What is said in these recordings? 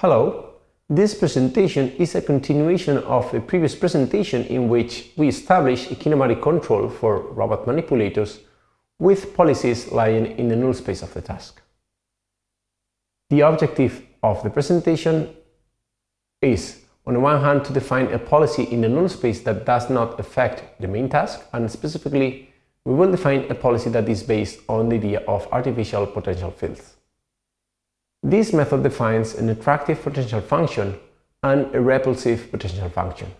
Hello, this presentation is a continuation of a previous presentation in which we established a kinematic control for robot manipulators with policies lying in the null space of the task. The objective of the presentation is, on the one hand, to define a policy in the null space that does not affect the main task, and specifically, we will define a policy that is based on the idea of artificial potential fields. This method defines an attractive potential function and a repulsive potential function.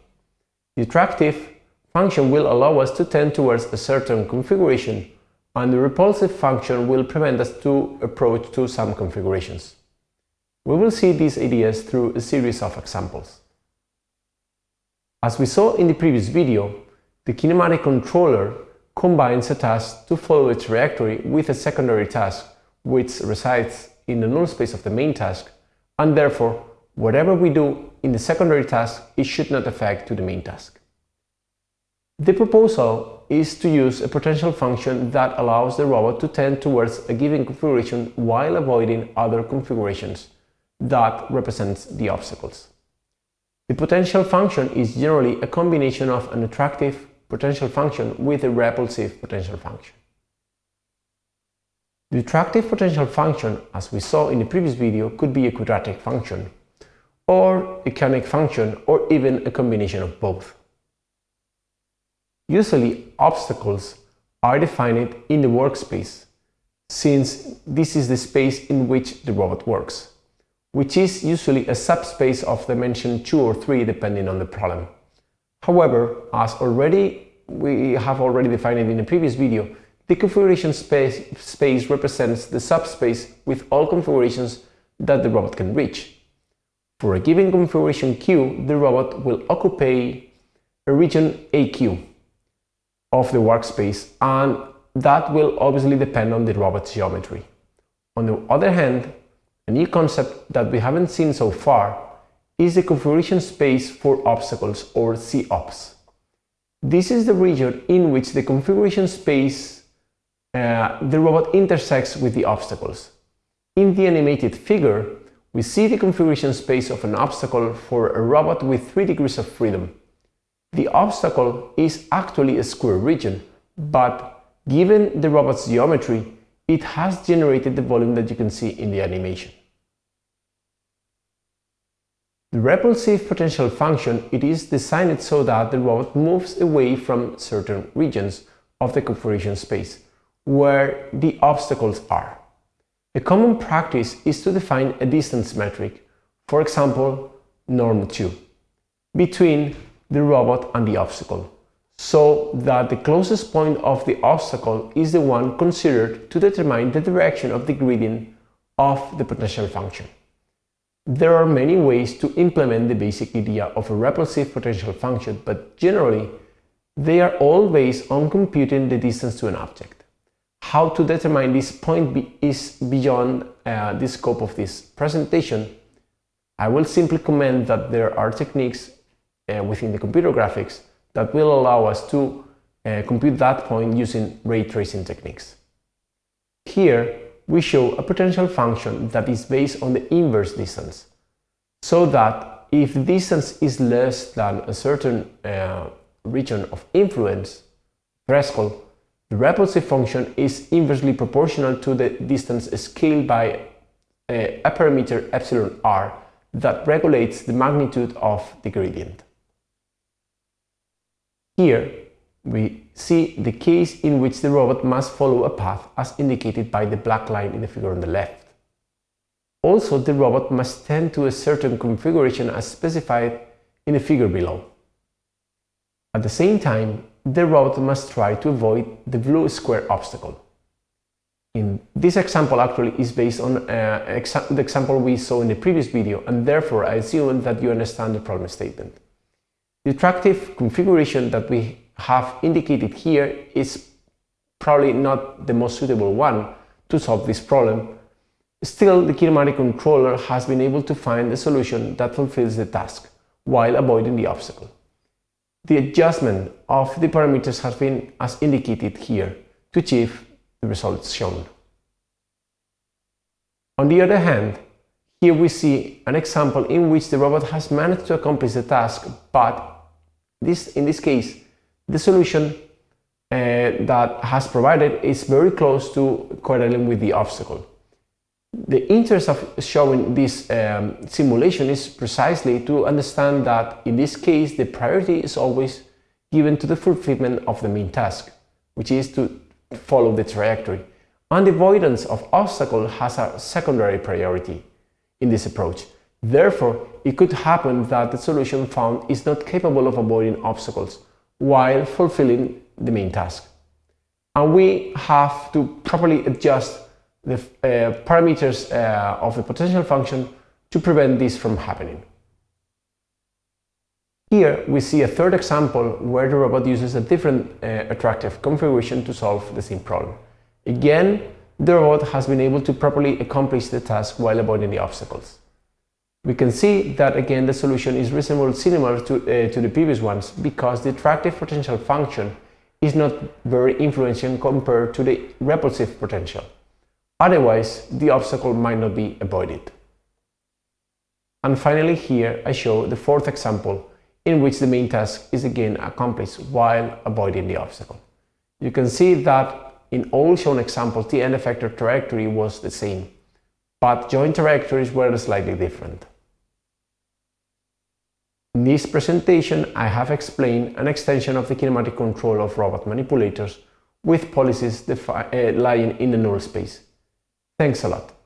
The attractive function will allow us to tend towards a certain configuration and the repulsive function will prevent us to approach to some configurations. We will see these ideas through a series of examples. As we saw in the previous video, the kinematic controller combines a task to follow its trajectory with a secondary task which resides in the null space of the main task, and therefore, whatever we do in the secondary task, it should not affect to the main task. The proposal is to use a potential function that allows the robot to tend towards a given configuration while avoiding other configurations that represents the obstacles. The potential function is generally a combination of an attractive potential function with a repulsive potential function. The attractive potential function, as we saw in the previous video, could be a quadratic function, or a conic function, or even a combination of both. Usually, obstacles are defined in the workspace, since this is the space in which the robot works, which is usually a subspace of dimension 2 or 3 depending on the problem. However, as already we have already defined it in the previous video, the configuration space, space represents the subspace with all configurations that the robot can reach. For a given configuration Q, the robot will occupy a region AQ of the workspace and that will obviously depend on the robot's geometry. On the other hand, a new concept that we haven't seen so far is the configuration space for obstacles or COPS. This is the region in which the configuration space uh, the robot intersects with the obstacles. In the animated figure, we see the configuration space of an obstacle for a robot with 3 degrees of freedom. The obstacle is actually a square region, but given the robot's geometry, it has generated the volume that you can see in the animation. The repulsive potential function it is designed so that the robot moves away from certain regions of the configuration space where the obstacles are. A common practice is to define a distance metric, for example, norm 2, between the robot and the obstacle, so that the closest point of the obstacle is the one considered to determine the direction of the gradient of the potential function. There are many ways to implement the basic idea of a repulsive potential function, but generally, they are all based on computing the distance to an object. How to determine this point be is beyond uh, the scope of this presentation. I will simply comment that there are techniques uh, within the computer graphics that will allow us to uh, compute that point using ray tracing techniques. Here, we show a potential function that is based on the inverse distance, so that if distance is less than a certain uh, region of influence threshold, the repulsive function is inversely proportional to the distance scaled by a, a parameter epsilon r that regulates the magnitude of the gradient. Here, we see the case in which the robot must follow a path as indicated by the black line in the figure on the left. Also, the robot must tend to a certain configuration as specified in the figure below. At the same time, the robot must try to avoid the blue square obstacle. In this example actually is based on uh, exa the example we saw in the previous video and therefore I assume that you understand the problem statement. The attractive configuration that we have indicated here is probably not the most suitable one to solve this problem. Still, the kinematic controller has been able to find a solution that fulfills the task while avoiding the obstacle. The adjustment of the parameters has been as indicated here to achieve the results shown. On the other hand, Here we see an example in which the robot has managed to accomplish the task, but this, in this case, the solution uh, that has provided is very close to correlating with the obstacle. The interest of showing this um, simulation is precisely to understand that in this case the priority is always given to the fulfillment of the main task, which is to follow the trajectory, and the avoidance of obstacle has a secondary priority in this approach. Therefore, it could happen that the solution found is not capable of avoiding obstacles while fulfilling the main task. And we have to properly adjust the uh, parameters uh, of the potential function to prevent this from happening. Here we see a third example where the robot uses a different uh, attractive configuration to solve the same problem. Again, the robot has been able to properly accomplish the task while avoiding the obstacles. We can see that again the solution is reasonably similar to, uh, to the previous ones because the attractive potential function is not very influential compared to the repulsive potential. Otherwise, the obstacle might not be avoided. And finally here I show the fourth example in which the main task is again accomplished while avoiding the obstacle. You can see that in all shown examples the end effector trajectory was the same, but joint trajectories were slightly different. In this presentation I have explained an extension of the kinematic control of robot manipulators with policies uh, lying in the null space. Thanks a lot.